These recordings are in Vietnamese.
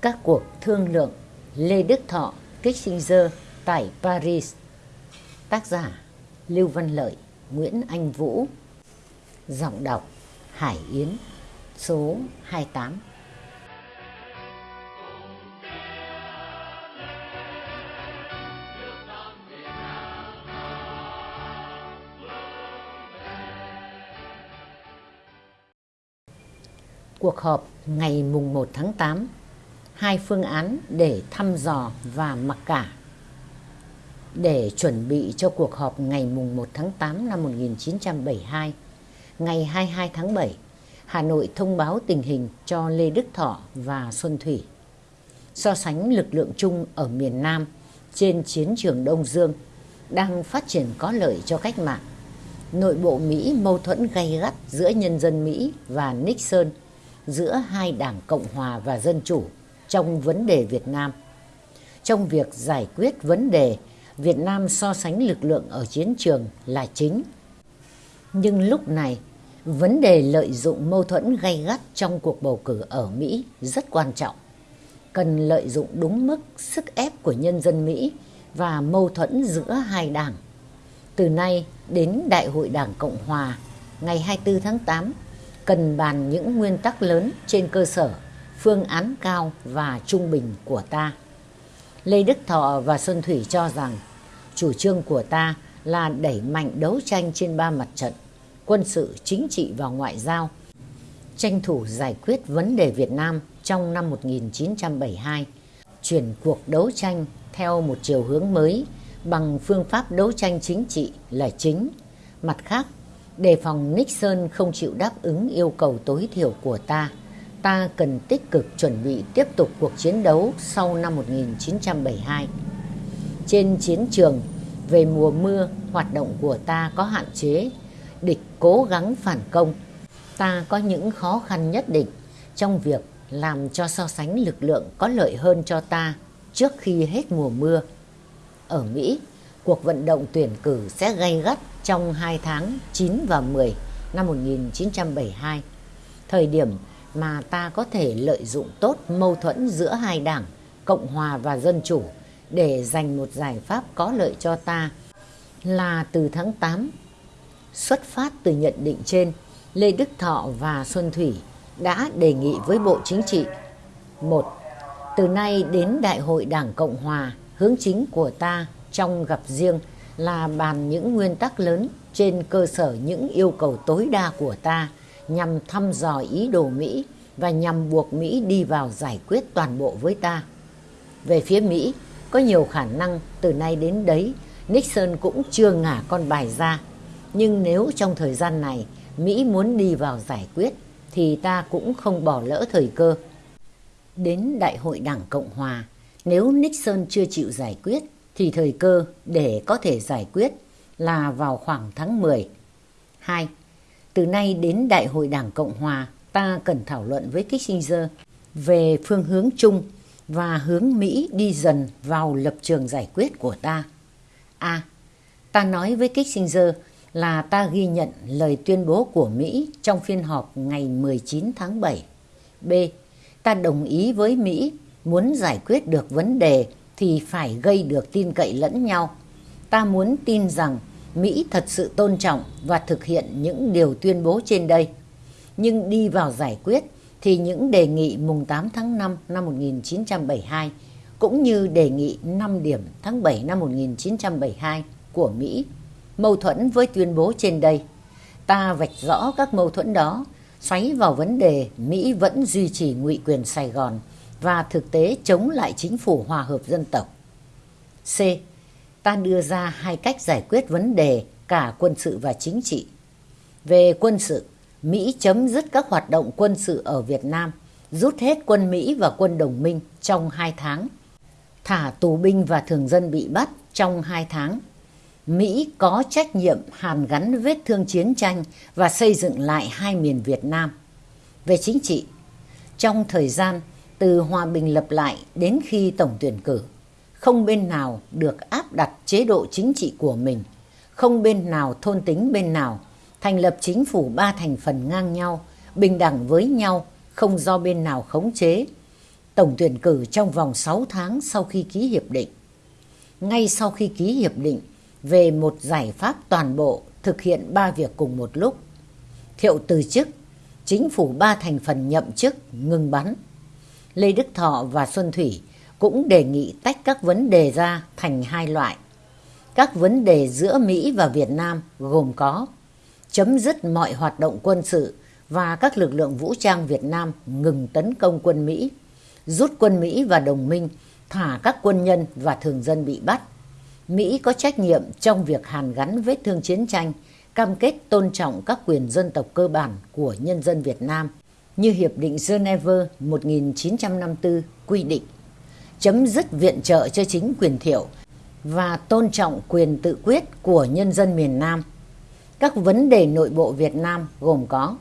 các cuộc thương lượng Lê Đức Thọ, Kissinger tại Paris. Tác giả Lưu Văn Lợi, Nguyễn Anh Vũ. Giọng đọc Hải Yến, số 28. Cuộc họp ngày mùng 1 tháng 8 hai phương án để thăm dò và mặc cả. Để chuẩn bị cho cuộc họp ngày mùng 1 tháng 8 năm 1972, ngày 22 tháng 7, Hà Nội thông báo tình hình cho Lê Đức Thọ và Xuân Thủy. So sánh lực lượng chung ở miền Nam trên chiến trường Đông Dương đang phát triển có lợi cho cách mạng. Nội bộ Mỹ mâu thuẫn gay gắt giữa nhân dân Mỹ và Nixon, giữa hai đảng Cộng Hòa và Dân Chủ trong vấn đề Việt Nam. Trong việc giải quyết vấn đề, Việt Nam so sánh lực lượng ở chiến trường là chính. Nhưng lúc này, vấn đề lợi dụng mâu thuẫn gay gắt trong cuộc bầu cử ở Mỹ rất quan trọng. Cần lợi dụng đúng mức sức ép của nhân dân Mỹ và mâu thuẫn giữa hai đảng. Từ nay đến Đại hội Đảng Cộng Hòa ngày 24 tháng 8, cần bàn những nguyên tắc lớn trên cơ sở phương án cao và trung bình của ta. Lê Đức Thọ và Xuân Thủy cho rằng chủ trương của ta là đẩy mạnh đấu tranh trên ba mặt trận, quân sự, chính trị và ngoại giao, tranh thủ giải quyết vấn đề Việt Nam trong năm 1972, chuyển cuộc đấu tranh theo một chiều hướng mới bằng phương pháp đấu tranh chính trị là chính. Mặt khác, đề phòng Nixon không chịu đáp ứng yêu cầu tối thiểu của ta, ta cần tích cực chuẩn bị tiếp tục cuộc chiến đấu sau năm 1972. Trên chiến trường, về mùa mưa, hoạt động của ta có hạn chế, địch cố gắng phản công. Ta có những khó khăn nhất định trong việc làm cho so sánh lực lượng có lợi hơn cho ta trước khi hết mùa mưa. Ở Mỹ, cuộc vận động tuyển cử sẽ gay gắt trong hai tháng 9 và 10 năm 1972, thời điểm mà ta có thể lợi dụng tốt mâu thuẫn giữa hai đảng, Cộng Hòa và Dân Chủ để giành một giải pháp có lợi cho ta là từ tháng 8. Xuất phát từ nhận định trên, Lê Đức Thọ và Xuân Thủy đã đề nghị với Bộ Chính trị. một Từ nay đến Đại hội Đảng Cộng Hòa, hướng chính của ta trong gặp riêng là bàn những nguyên tắc lớn trên cơ sở những yêu cầu tối đa của ta nhằm thăm dò ý đồ Mỹ và nhằm buộc Mỹ đi vào giải quyết toàn bộ với ta. Về phía Mỹ, có nhiều khả năng từ nay đến đấy Nixon cũng chưa ngả con bài ra. Nhưng nếu trong thời gian này Mỹ muốn đi vào giải quyết thì ta cũng không bỏ lỡ thời cơ. Đến Đại hội Đảng Cộng Hòa, nếu Nixon chưa chịu giải quyết thì thời cơ để có thể giải quyết là vào khoảng tháng 10. 2. Từ nay đến Đại hội Đảng Cộng Hòa, ta cần thảo luận với Kissinger về phương hướng chung và hướng Mỹ đi dần vào lập trường giải quyết của ta. A. ta nói với Kissinger là ta ghi nhận lời tuyên bố của Mỹ trong phiên họp ngày 19 tháng 7. B. Ta đồng ý với Mỹ muốn giải quyết được vấn đề thì phải gây được tin cậy lẫn nhau. Ta muốn tin rằng Mỹ thật sự tôn trọng và thực hiện những điều tuyên bố trên đây. Nhưng đi vào giải quyết thì những đề nghị mùng 8 tháng 5 năm 1972 cũng như đề nghị 5 điểm tháng 7 năm 1972 của Mỹ mâu thuẫn với tuyên bố trên đây. Ta vạch rõ các mâu thuẫn đó, xoáy vào vấn đề Mỹ vẫn duy trì ngụy quyền Sài Gòn và thực tế chống lại chính phủ hòa hợp dân tộc. C ta đưa ra hai cách giải quyết vấn đề cả quân sự và chính trị. Về quân sự, Mỹ chấm dứt các hoạt động quân sự ở Việt Nam, rút hết quân Mỹ và quân đồng minh trong hai tháng, thả tù binh và thường dân bị bắt trong hai tháng. Mỹ có trách nhiệm hàn gắn vết thương chiến tranh và xây dựng lại hai miền Việt Nam. Về chính trị, trong thời gian từ hòa bình lập lại đến khi tổng tuyển cử, không bên nào được áp đặt chế độ chính trị của mình, không bên nào thôn tính bên nào, thành lập chính phủ ba thành phần ngang nhau, bình đẳng với nhau, không do bên nào khống chế. tổng tuyển cử trong vòng 6 tháng sau khi ký hiệp định. Ngay sau khi ký hiệp định về một giải pháp toàn bộ thực hiện ba việc cùng một lúc. Thiệu từ chức, chính phủ ba thành phần nhậm chức ngừng bắn. Lê Đức Thọ và Xuân Thủy cũng đề nghị tách các vấn đề ra thành hai loại. Các vấn đề giữa Mỹ và Việt Nam gồm có chấm dứt mọi hoạt động quân sự và các lực lượng vũ trang Việt Nam ngừng tấn công quân Mỹ, rút quân Mỹ và đồng minh, thả các quân nhân và thường dân bị bắt. Mỹ có trách nhiệm trong việc hàn gắn vết thương chiến tranh, cam kết tôn trọng các quyền dân tộc cơ bản của nhân dân Việt Nam như Hiệp định Geneva 1954 quy định, chấm dứt viện trợ cho chính quyền thiệu và tôn trọng quyền tự quyết của nhân dân miền Nam. Các vấn đề nội bộ Việt Nam gồm có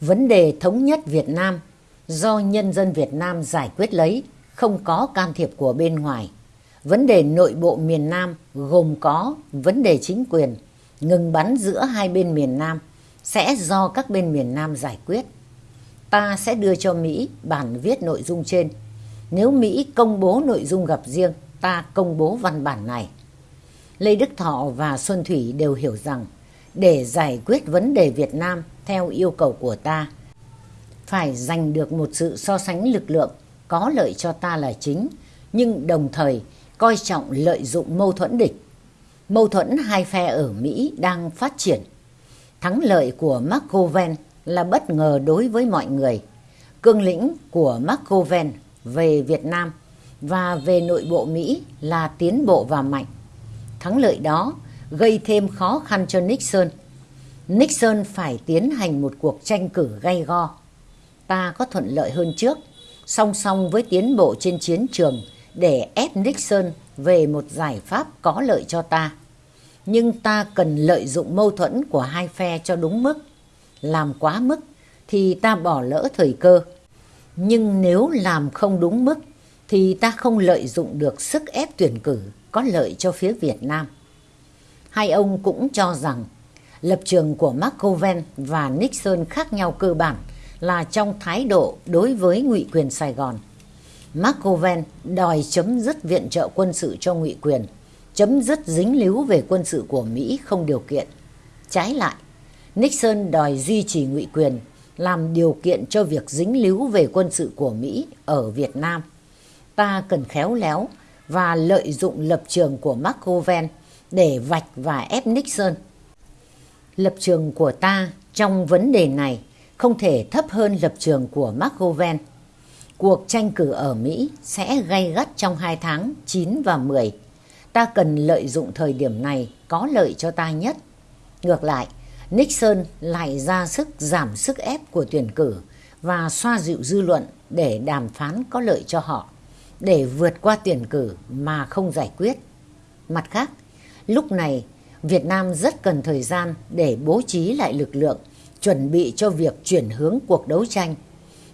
vấn đề thống nhất Việt Nam do nhân dân Việt Nam giải quyết lấy, không có can thiệp của bên ngoài. Vấn đề nội bộ miền Nam gồm có vấn đề chính quyền, ngừng bắn giữa hai bên miền Nam sẽ do các bên miền Nam giải quyết. Ta sẽ đưa cho Mỹ bản viết nội dung trên. Nếu Mỹ công bố nội dung gặp riêng, ta công bố văn bản này. Lê Đức Thọ và Xuân Thủy đều hiểu rằng để giải quyết vấn đề Việt Nam theo yêu cầu của ta, phải giành được một sự so sánh lực lượng có lợi cho ta là chính, nhưng đồng thời coi trọng lợi dụng mâu thuẫn địch. Mâu thuẫn hai phe ở Mỹ đang phát triển. Thắng lợi của McGovern là bất ngờ đối với mọi người. Cương lĩnh của McGovern về Việt Nam và về nội bộ Mỹ là tiến bộ và mạnh. Thắng lợi đó gây thêm khó khăn cho Nixon. Nixon phải tiến hành một cuộc tranh cử gay go. Ta có thuận lợi hơn trước, song song với tiến bộ trên chiến trường để ép Nixon về một giải pháp có lợi cho ta. Nhưng ta cần lợi dụng mâu thuẫn của hai phe cho đúng mức. Làm quá mức thì ta bỏ lỡ thời cơ. Nhưng nếu làm không đúng mức thì ta không lợi dụng được sức ép tuyển cử có lợi cho phía Việt Nam. Hai ông cũng cho rằng lập trường của McGovern và Nixon khác nhau cơ bản là trong thái độ đối với ngụy quyền Sài Gòn. McGovern đòi chấm dứt viện trợ quân sự cho ngụy quyền, chấm dứt dính líu về quân sự của Mỹ không điều kiện. Trái lại, Nixon đòi duy trì ngụy quyền, làm điều kiện cho việc dính líu về quân sự của Mỹ ở Việt Nam. Ta cần khéo léo và lợi dụng lập trường của McGovern để vạch và ép Nixon. Lập trường của ta trong vấn đề này không thể thấp hơn lập trường của McGovern. Cuộc tranh cử ở Mỹ sẽ gay gắt trong hai tháng 9 và 10. Ta cần lợi dụng thời điểm này có lợi cho ta nhất. Ngược lại, Nixon lại ra sức giảm sức ép của tuyển cử và xoa dịu dư luận để đàm phán có lợi cho họ, để vượt qua tuyển cử mà không giải quyết. Mặt khác, lúc này Việt Nam rất cần thời gian để bố trí lại lực lượng, chuẩn bị cho việc chuyển hướng cuộc đấu tranh.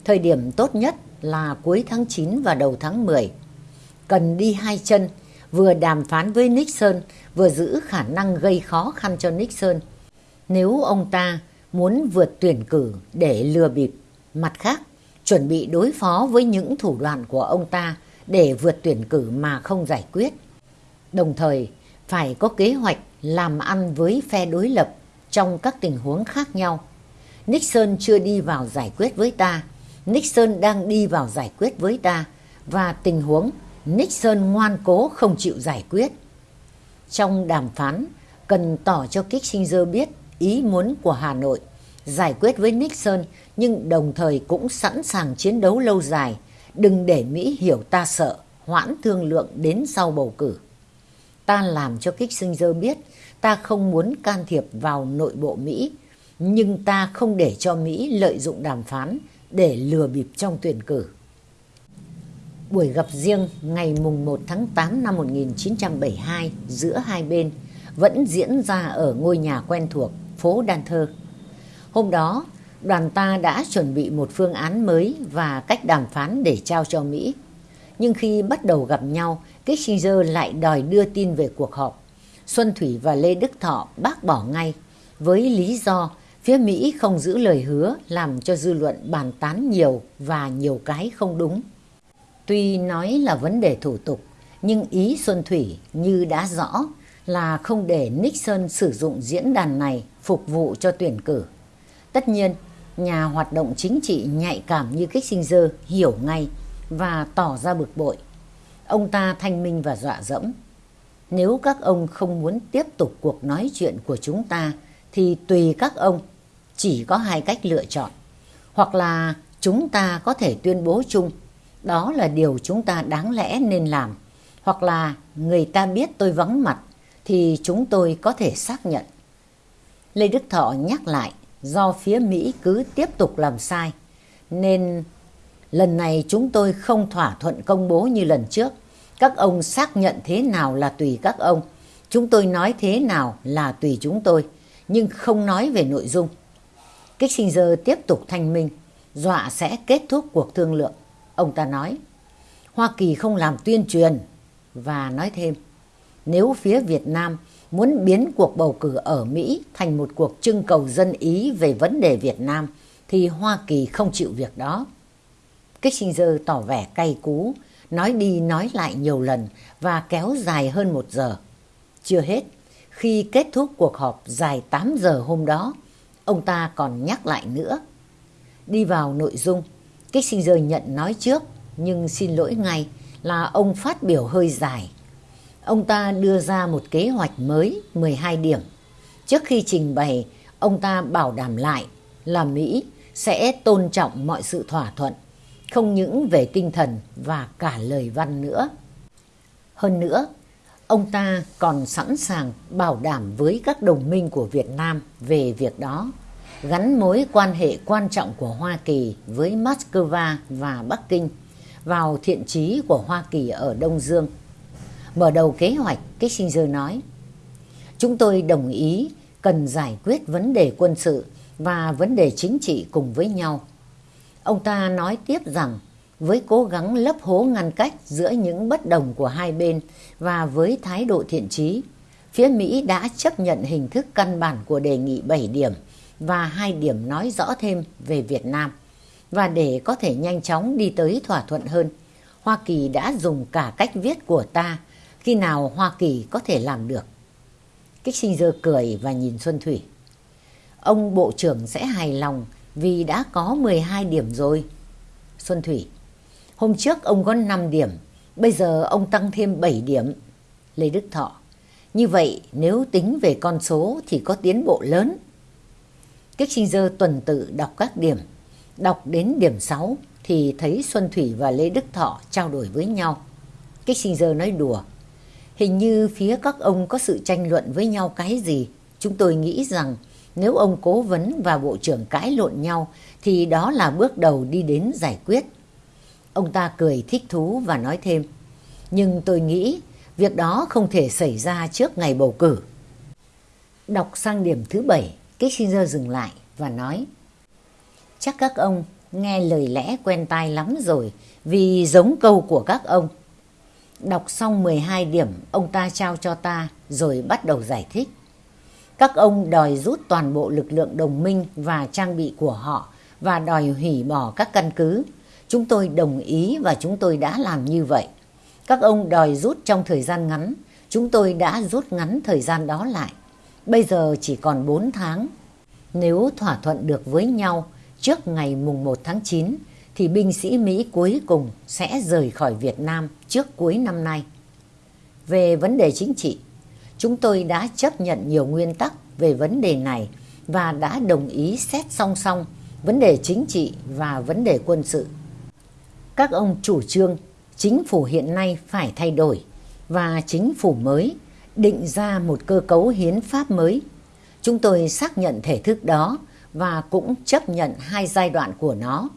Thời điểm tốt nhất là cuối tháng 9 và đầu tháng 10. Cần đi hai chân, vừa đàm phán với Nixon, vừa giữ khả năng gây khó khăn cho Nixon. Nếu ông ta muốn vượt tuyển cử để lừa bịp, mặt khác, chuẩn bị đối phó với những thủ đoạn của ông ta để vượt tuyển cử mà không giải quyết. Đồng thời, phải có kế hoạch làm ăn với phe đối lập trong các tình huống khác nhau. Nixon chưa đi vào giải quyết với ta, Nixon đang đi vào giải quyết với ta và tình huống Nixon ngoan cố không chịu giải quyết. Trong đàm phán, cần tỏ cho Kissinger biết ý muốn của Hà Nội giải quyết với Nixon nhưng đồng thời cũng sẵn sàng chiến đấu lâu dài. Đừng để Mỹ hiểu ta sợ, hoãn thương lượng đến sau bầu cử. Ta làm cho Kissinger biết ta không muốn can thiệp vào nội bộ Mỹ, nhưng ta không để cho Mỹ lợi dụng đàm phán để lừa bịp trong tuyển cử. Buổi gặp riêng ngày mùng 1 tháng 8 năm 1972 giữa hai bên vẫn diễn ra ở ngôi nhà quen thuộc phố Đan Thơ. Hôm đó, đoàn ta đã chuẩn bị một phương án mới và cách đàm phán để trao cho Mỹ. Nhưng khi bắt đầu gặp nhau, Kissinger lại đòi đưa tin về cuộc họp. Xuân Thủy và Lê Đức Thọ bác bỏ ngay với lý do phía Mỹ không giữ lời hứa làm cho dư luận bàn tán nhiều và nhiều cái không đúng. Tuy nói là vấn đề thủ tục, nhưng ý Xuân Thủy như đã rõ là không để Nixon sử dụng diễn đàn này phục vụ cho tuyển cử. Tất nhiên, nhà hoạt động chính trị nhạy cảm như Kissinger hiểu ngay và tỏ ra bực bội. Ông ta thanh minh và dọa dẫm. Nếu các ông không muốn tiếp tục cuộc nói chuyện của chúng ta thì tùy các ông, chỉ có hai cách lựa chọn. Hoặc là chúng ta có thể tuyên bố chung, đó là điều chúng ta đáng lẽ nên làm. Hoặc là người ta biết tôi vắng mặt thì chúng tôi có thể xác nhận. Lê Đức Thọ nhắc lại do phía Mỹ cứ tiếp tục làm sai nên lần này chúng tôi không thỏa thuận công bố như lần trước. Các ông xác nhận thế nào là tùy các ông. Chúng tôi nói thế nào là tùy chúng tôi, nhưng không nói về nội dung. Kissinger tiếp tục thanh minh, dọa sẽ kết thúc cuộc thương lượng. Ông ta nói, Hoa Kỳ không làm tuyên truyền và nói thêm, nếu phía Việt Nam muốn biến cuộc bầu cử ở Mỹ thành một cuộc trưng cầu dân Ý về vấn đề Việt Nam thì Hoa Kỳ không chịu việc đó. Kissinger tỏ vẻ cay cú, nói đi nói lại nhiều lần và kéo dài hơn một giờ. Chưa hết, khi kết thúc cuộc họp dài 8 giờ hôm đó, ông ta còn nhắc lại nữa. Đi vào nội dung, Kissinger nhận nói trước nhưng xin lỗi ngay là ông phát biểu hơi dài ông ta đưa ra một kế hoạch mới 12 điểm. Trước khi trình bày, ông ta bảo đảm lại là Mỹ sẽ tôn trọng mọi sự thỏa thuận, không những về tinh thần và cả lời văn nữa. Hơn nữa, ông ta còn sẵn sàng bảo đảm với các đồng minh của Việt Nam về việc đó, gắn mối quan hệ quan trọng của Hoa Kỳ với Moscow và Bắc Kinh vào thiện trí của Hoa Kỳ ở Đông Dương Mở đầu kế hoạch, Kissinger nói, Chúng tôi đồng ý cần giải quyết vấn đề quân sự và vấn đề chính trị cùng với nhau. Ông ta nói tiếp rằng, với cố gắng lấp hố ngăn cách giữa những bất đồng của hai bên và với thái độ thiện trí, phía Mỹ đã chấp nhận hình thức căn bản của đề nghị 7 điểm và hai điểm nói rõ thêm về Việt Nam. Và để có thể nhanh chóng đi tới thỏa thuận hơn, Hoa Kỳ đã dùng cả cách viết của ta khi nào Hoa Kỳ có thể làm được. Kissinger cười và nhìn Xuân Thủy. Ông Bộ trưởng sẽ hài lòng vì đã có 12 điểm rồi. Xuân Thủy. Hôm trước ông có 5 điểm, bây giờ ông tăng thêm 7 điểm. Lê Đức Thọ. Như vậy nếu tính về con số thì có tiến bộ lớn. Kissinger tuần tự đọc các điểm. Đọc đến điểm 6 thì thấy Xuân Thủy và Lê Đức Thọ trao đổi với nhau. Kissinger nói đùa. Hình như phía các ông có sự tranh luận với nhau cái gì. Chúng tôi nghĩ rằng nếu ông cố vấn và bộ trưởng cãi lộn nhau thì đó là bước đầu đi đến giải quyết. Ông ta cười thích thú và nói thêm. Nhưng tôi nghĩ việc đó không thể xảy ra trước ngày bầu cử. Đọc sang điểm thứ bảy, Kissinger dừng lại và nói. Chắc các ông nghe lời lẽ quen tai lắm rồi vì giống câu của các ông. Đọc xong 12 điểm ông ta trao cho ta rồi bắt đầu giải thích. Các ông đòi rút toàn bộ lực lượng đồng minh và trang bị của họ và đòi hủy bỏ các căn cứ. Chúng tôi đồng ý và chúng tôi đã làm như vậy. Các ông đòi rút trong thời gian ngắn, chúng tôi đã rút ngắn thời gian đó lại. Bây giờ chỉ còn 4 tháng. Nếu thỏa thuận được với nhau trước ngày mùng 1 tháng 9 thì binh sĩ Mỹ cuối cùng sẽ rời khỏi Việt Nam trước cuối năm nay. Về vấn đề chính trị, chúng tôi đã chấp nhận nhiều nguyên tắc về vấn đề này và đã đồng ý xét song song vấn đề chính trị và vấn đề quân sự. Các ông chủ trương chính phủ hiện nay phải thay đổi và chính phủ mới định ra một cơ cấu hiến pháp mới. Chúng tôi xác nhận thể thức đó và cũng chấp nhận hai giai đoạn của nó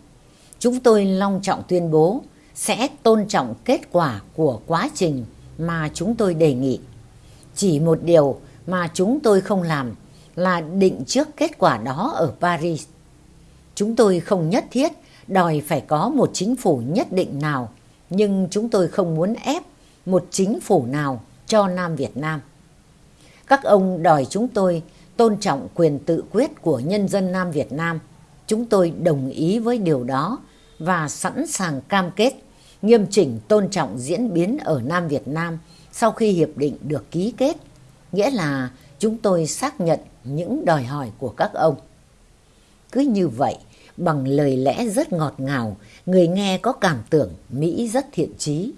chúng tôi long trọng tuyên bố sẽ tôn trọng kết quả của quá trình mà chúng tôi đề nghị. Chỉ một điều mà chúng tôi không làm là định trước kết quả đó ở Paris. Chúng tôi không nhất thiết đòi phải có một chính phủ nhất định nào, nhưng chúng tôi không muốn ép một chính phủ nào cho Nam Việt Nam. Các ông đòi chúng tôi tôn trọng quyền tự quyết của nhân dân Nam Việt Nam. Chúng tôi đồng ý với điều đó và sẵn sàng cam kết nghiêm chỉnh tôn trọng diễn biến ở Nam Việt Nam sau khi hiệp định được ký kết, nghĩa là chúng tôi xác nhận những đòi hỏi của các ông. Cứ như vậy, bằng lời lẽ rất ngọt ngào, người nghe có cảm tưởng Mỹ rất thiện trí.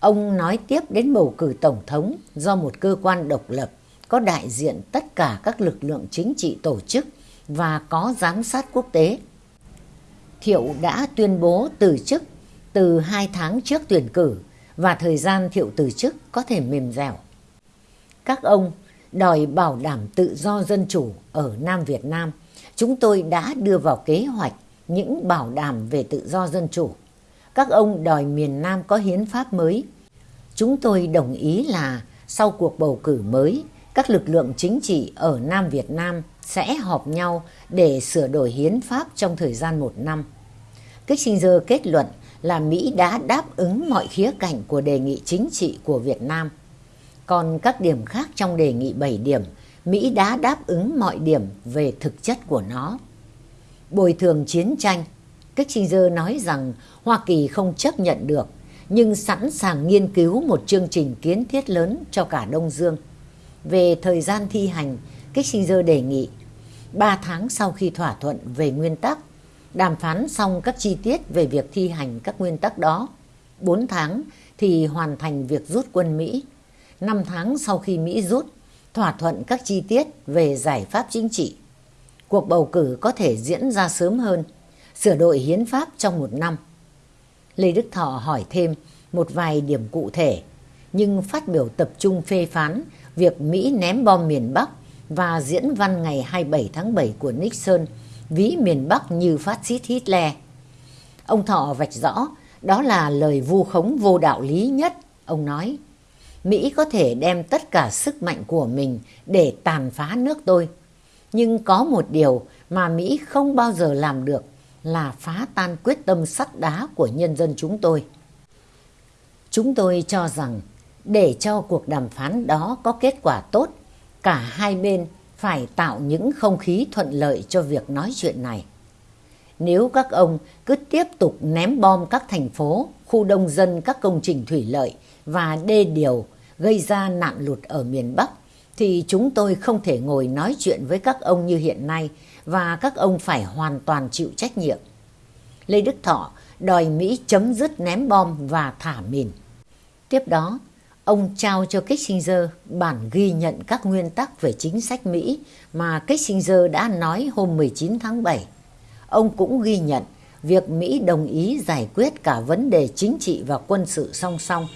Ông nói tiếp đến bầu cử tổng thống do một cơ quan độc lập có đại diện tất cả các lực lượng chính trị tổ chức và có giám sát quốc tế. Thiệu đã tuyên bố từ chức từ hai tháng trước tuyển cử và thời gian Thiệu từ chức có thể mềm dẻo. Các ông đòi bảo đảm tự do dân chủ ở Nam Việt Nam. Chúng tôi đã đưa vào kế hoạch những bảo đảm về tự do dân chủ. Các ông đòi miền Nam có hiến pháp mới. Chúng tôi đồng ý là sau cuộc bầu cử mới, các lực lượng chính trị ở Nam Việt Nam sẽ họp nhau để sửa đổi hiến pháp trong thời gian một năm. Kissinger kết luận là Mỹ đã đáp ứng mọi khía cạnh của đề nghị chính trị của Việt Nam. Còn các điểm khác trong đề nghị 7 điểm, Mỹ đã đáp ứng mọi điểm về thực chất của nó. Bồi thường chiến tranh, Kissinger nói rằng Hoa Kỳ không chấp nhận được, nhưng sẵn sàng nghiên cứu một chương trình kiến thiết lớn cho cả Đông Dương. Về thời gian thi hành, Kissinger đề nghị 3 tháng sau khi thỏa thuận về nguyên tắc, đàm phán xong các chi tiết về việc thi hành các nguyên tắc đó. 4 tháng thì hoàn thành việc rút quân Mỹ. 5 tháng sau khi Mỹ rút, thỏa thuận các chi tiết về giải pháp chính trị. Cuộc bầu cử có thể diễn ra sớm hơn, sửa đổi hiến pháp trong một năm. Lê Đức Thọ hỏi thêm một vài điểm cụ thể, nhưng phát biểu tập trung phê phán việc Mỹ ném bom miền Bắc và diễn văn ngày 27 tháng 7 của Nixon ví miền Bắc như phát xít Hitler. Ông Thọ vạch rõ đó là lời vu khống vô đạo lý nhất, ông nói. Mỹ có thể đem tất cả sức mạnh của mình để tàn phá nước tôi. Nhưng có một điều mà Mỹ không bao giờ làm được là phá tan quyết tâm sắt đá của nhân dân chúng tôi. Chúng tôi cho rằng để cho cuộc đàm phán đó có kết quả tốt, cả hai bên phải tạo những không khí thuận lợi cho việc nói chuyện này. Nếu các ông cứ tiếp tục ném bom các thành phố, khu đông dân các công trình thủy lợi và đê điều gây ra nạn lụt ở miền Bắc, thì chúng tôi không thể ngồi nói chuyện với các ông như hiện nay và các ông phải hoàn toàn chịu trách nhiệm. Lê Đức Thọ đòi Mỹ chấm dứt ném bom và thả mìn. Tiếp đó, ông trao cho Kissinger bản ghi nhận các nguyên tắc về chính sách Mỹ mà Kissinger đã nói hôm 19 tháng 7. Ông cũng ghi nhận việc Mỹ đồng ý giải quyết cả vấn đề chính trị và quân sự song song.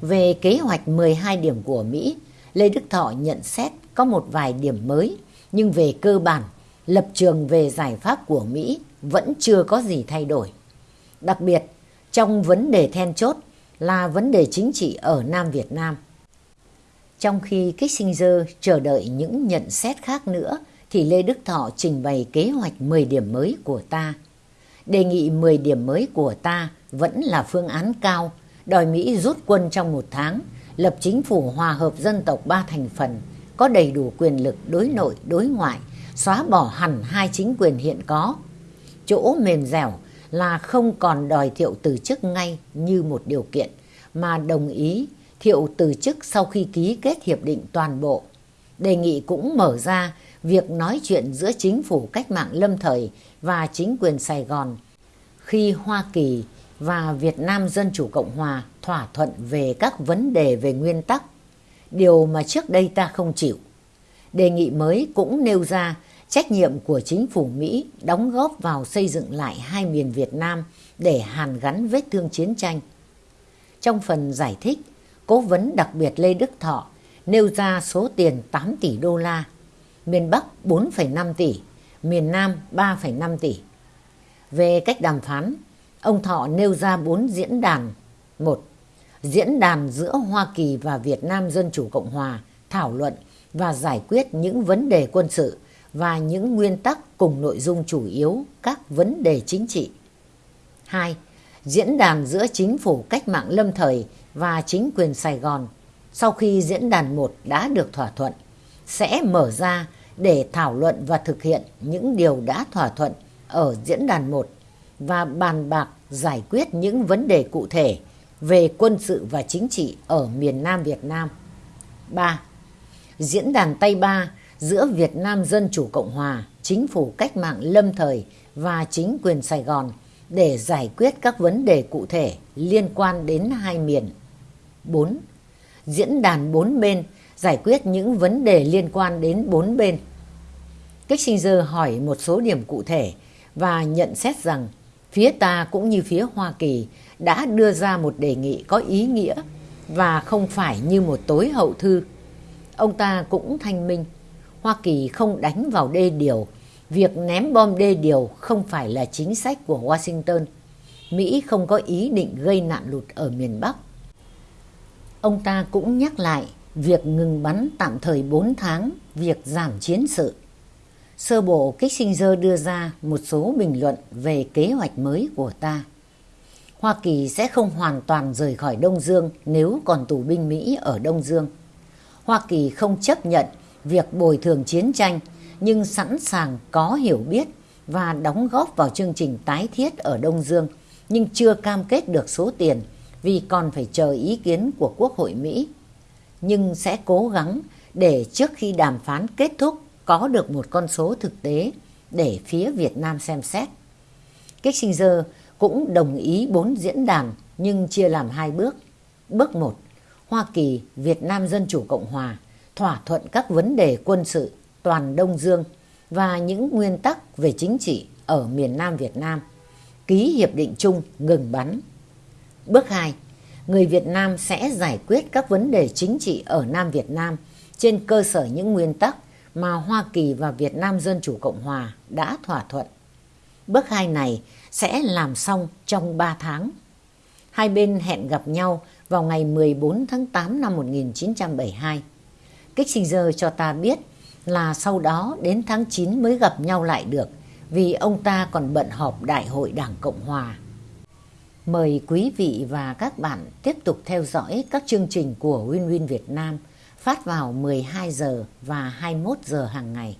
Về kế hoạch 12 điểm của Mỹ, Lê Đức Thọ nhận xét có một vài điểm mới, nhưng về cơ bản, lập trường về giải pháp của Mỹ vẫn chưa có gì thay đổi. Đặc biệt, trong vấn đề then chốt là vấn đề chính trị ở Nam Việt Nam. Trong khi Kissinger chờ đợi những nhận xét khác nữa, thì Lê Đức Thọ trình bày kế hoạch 10 điểm mới của ta. Đề nghị 10 điểm mới của ta vẫn là phương án cao, đòi Mỹ rút quân trong một tháng, lập chính phủ hòa hợp dân tộc ba thành phần, có đầy đủ quyền lực đối nội, đối ngoại, xóa bỏ hẳn hai chính quyền hiện có. Chỗ mềm dẻo là không còn đòi Thiệu từ chức ngay như một điều kiện, mà đồng ý Thiệu từ chức sau khi ký kết hiệp định toàn bộ. Đề nghị cũng mở ra việc nói chuyện giữa chính phủ cách mạng lâm thời và chính quyền Sài Gòn khi Hoa Kỳ và Việt Nam Dân Chủ Cộng Hòa thỏa thuận về các vấn đề về nguyên tắc, điều mà trước đây ta không chịu. Đề nghị mới cũng nêu ra trách nhiệm của chính phủ Mỹ đóng góp vào xây dựng lại hai miền Việt Nam để hàn gắn vết thương chiến tranh. Trong phần giải thích, cố vấn đặc biệt Lê Đức Thọ nêu ra số tiền 8 tỷ đô la, miền Bắc 4,5 tỷ, miền Nam 3,5 tỷ. Về cách đàm phán, ông Thọ nêu ra bốn diễn đàn. một Diễn đàn giữa Hoa Kỳ và Việt Nam Dân Chủ Cộng Hòa thảo luận và giải quyết những vấn đề quân sự và những nguyên tắc cùng nội dung chủ yếu các vấn đề chính trị. 2. Diễn đàn giữa chính phủ cách mạng lâm thời và chính quyền Sài Gòn sau khi diễn đàn 1 đã được thỏa thuận sẽ mở ra để thảo luận và thực hiện những điều đã thỏa thuận ở diễn đàn 1 và bàn bạc giải quyết những vấn đề cụ thể về quân sự và chính trị ở miền Nam Việt Nam. 3. Diễn đàn Tây Ba giữa Việt Nam Dân Chủ Cộng Hòa, Chính phủ cách mạng lâm thời và chính quyền Sài Gòn để giải quyết các vấn đề cụ thể liên quan đến hai miền. 4. Diễn đàn bốn bên giải quyết những vấn đề liên quan đến bốn bên. Kissinger hỏi một số điểm cụ thể và nhận xét rằng phía ta cũng như phía Hoa Kỳ đã đưa ra một đề nghị có ý nghĩa và không phải như một tối hậu thư. Ông ta cũng thanh minh, Hoa Kỳ không đánh vào đê điều, việc ném bom đê điều không phải là chính sách của Washington. Mỹ không có ý định gây nạn lụt ở miền Bắc. Ông ta cũng nhắc lại việc ngừng bắn tạm thời 4 tháng, việc giảm chiến sự. Sơ bộ Kissinger đưa ra một số bình luận về kế hoạch mới của ta. Hoa Kỳ sẽ không hoàn toàn rời khỏi Đông Dương nếu còn tù binh Mỹ ở Đông Dương. Hoa Kỳ không chấp nhận việc bồi thường chiến tranh nhưng sẵn sàng có hiểu biết và đóng góp vào chương trình tái thiết ở Đông Dương nhưng chưa cam kết được số tiền vì còn phải chờ ý kiến của Quốc hội Mỹ. Nhưng sẽ cố gắng để trước khi đàm phán kết thúc có được một con số thực tế để phía Việt Nam xem xét. Kissinger cũng đồng ý bốn diễn đàn nhưng chia làm hai bước. Bước 1. Hoa Kỳ, Việt Nam Dân Chủ Cộng Hòa thỏa thuận các vấn đề quân sự, toàn Đông Dương và những nguyên tắc về chính trị ở miền Nam Việt Nam. Ký hiệp định chung ngừng bắn. Bước 2. Người Việt Nam sẽ giải quyết các vấn đề chính trị ở Nam Việt Nam trên cơ sở những nguyên tắc mà Hoa Kỳ và Việt Nam Dân Chủ Cộng Hòa đã thỏa thuận. Bước 2 này sẽ làm xong trong 3 tháng. Hai bên hẹn gặp nhau vào ngày 14 tháng 8 năm 1972. Kissinger cho ta biết là sau đó đến tháng 9 mới gặp nhau lại được, vì ông ta còn bận họp Đại hội Đảng Cộng Hòa. Mời quý vị và các bạn tiếp tục theo dõi các chương trình của Win Win Việt Nam phát vào 12 giờ và 21 giờ hàng ngày.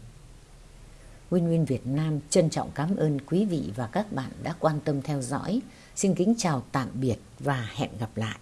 Win Win Việt Nam trân trọng cảm ơn quý vị và các bạn đã quan tâm theo dõi. Xin kính chào tạm biệt và hẹn gặp lại.